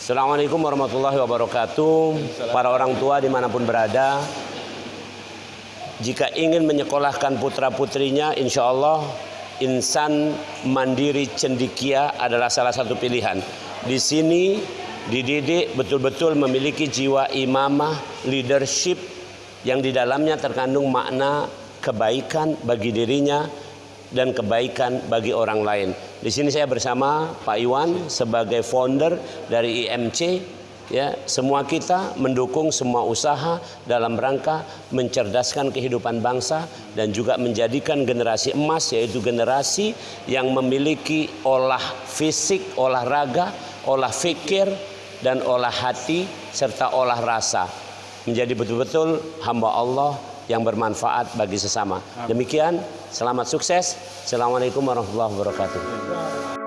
Assalamualaikum warahmatullahi wabarakatuh. Para orang tua di mana pun berada, jika ingin menyekolahkan putra putrinya, insya Allah insan mandiri cendikia adalah salah satu pilihan. Di sini dididik betul-betul memiliki jiwa imamah, leadership yang di dalamnya terkandung makna kebaikan bagi dirinya dan kebaikan bagi orang lain. Di sini saya bersama Pak Iwan sebagai founder dari IMC ya semua kita mendukung semua usaha dalam rangka mencerdaskan kehidupan bangsa dan juga menjadikan generasi emas yaitu generasi yang memiliki olah fisik, olahraga, olah fikir dan olah hati serta olah rasa menjadi betul-betul hamba Allah yang bermanfaat bagi sesama. Demikian, selamat sukses. Assalamualaikum warahmatullahi wabarakatuh.